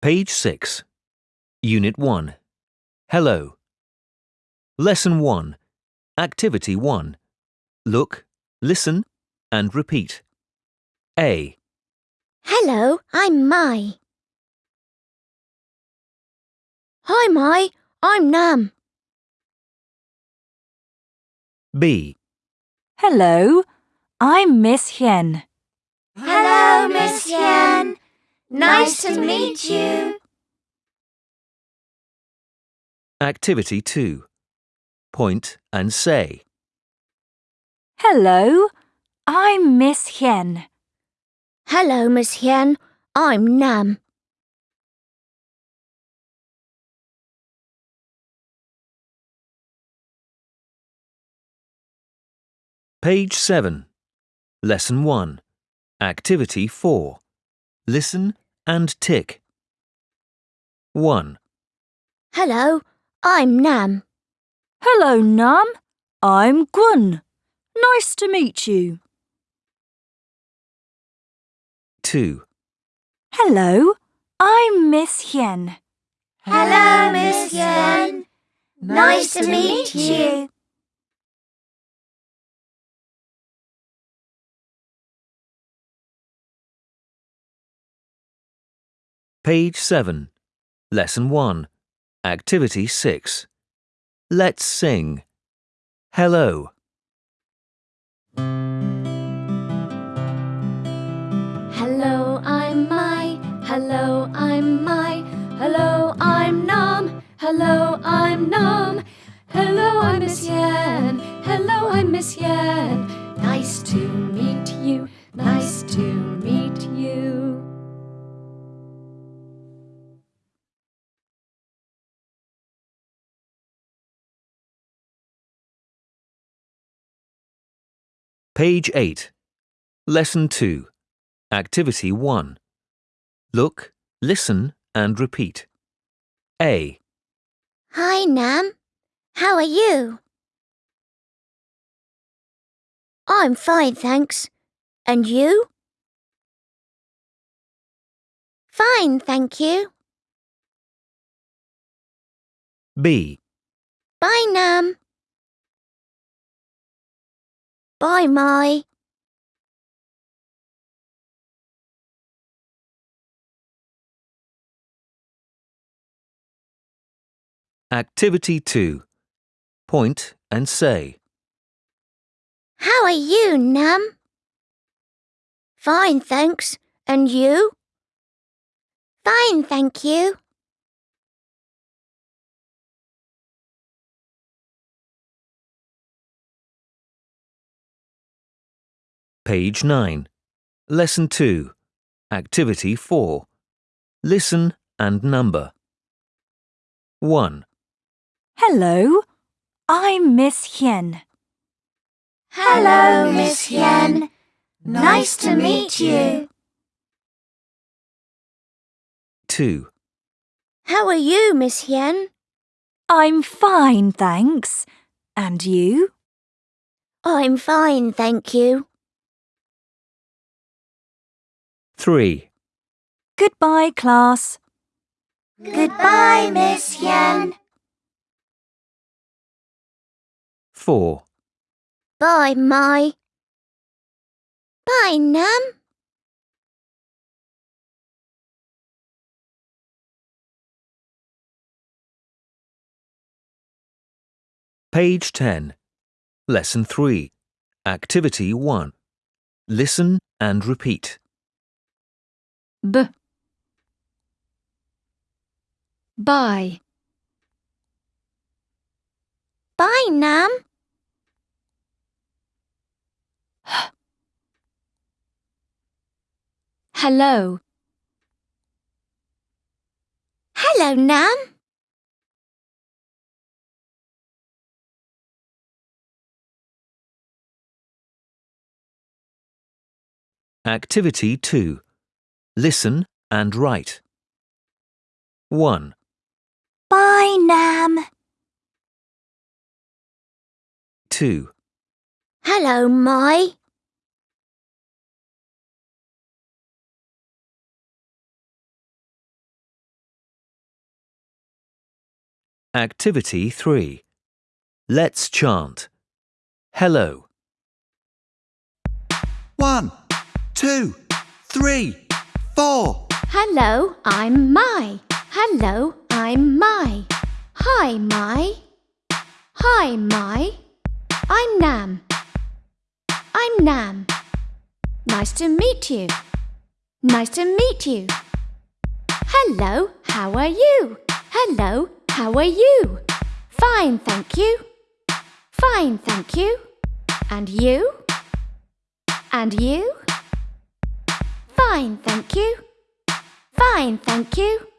Page 6. Unit 1. Hello. Lesson 1. Activity 1. Look, listen, and repeat. A, Hello, I'm Mai. Hi, Mai. I'm Nam. B, Hello, I'm Miss Hien. Hello, Miss Hien. Nice to meet you. Activity 2. Point and say. Hello, I'm Miss Hien. Hello, Miss Hien. I'm Nam. Page 7. Lesson 1. Activity 4. Listen and tick. 1, Hello, I'm Nam. Hello, Nam. I'm Gun. Nice to meet you. 2, Hello, I'm Miss Hien. Hello, Miss Hien. Nice to meet you. Page 7. Lesson 1. Activity 6. Let's sing. Hello. Hello, I'm Mai. Hello, I'm Mai. Hello, I'm Nam. Hello, I'm Nam. Hello, I'm Miss Hien. Hello, I'm Miss Hien. Page 8. Lesson 2. Activity 1. Look, listen, and repeat. A, Hi, Nam. How are you? I'm fine, thanks. And you? Fine, thank you. B, Bye, Nam. Bye, Mai. Activity 2. Point and say. How are you, Nam? Fine, thanks. And you? Fine, thank you. Page 9. Lesson 2. Activity 4. Listen and number. 1, Hello, I'm Miss Hien. Hello, Miss Hien. Nice to meet you. 2, How are you, Miss Hien? I'm fine, thanks. And you? I'm fine, thank you. 3, Goodbye, class. Goodbye, Miss Hien. 4, Bye, Mai. Bye, Nam. Page 10. Lesson 3. Activity 1. Listen and repeat. B. Bye. Bye, Nam. Hello. Hello, Nam. Activity 2. Listen and write. 1, Bye, Nam. 2, Hello, Mai. Activity 3. Let's chant. Hello. One, two, three, four. Hello, I'm Mai. Hello, I'm Mai. Hi, Mai. Hi, Mai. I'm Nam. I'm Nam. Nice to meet you. Nice to meet you. Hello, how are you? Hello, how are you? Fine, thank you. Fine, thank you. And you? And you? Fine, thank you. Fine, thank you.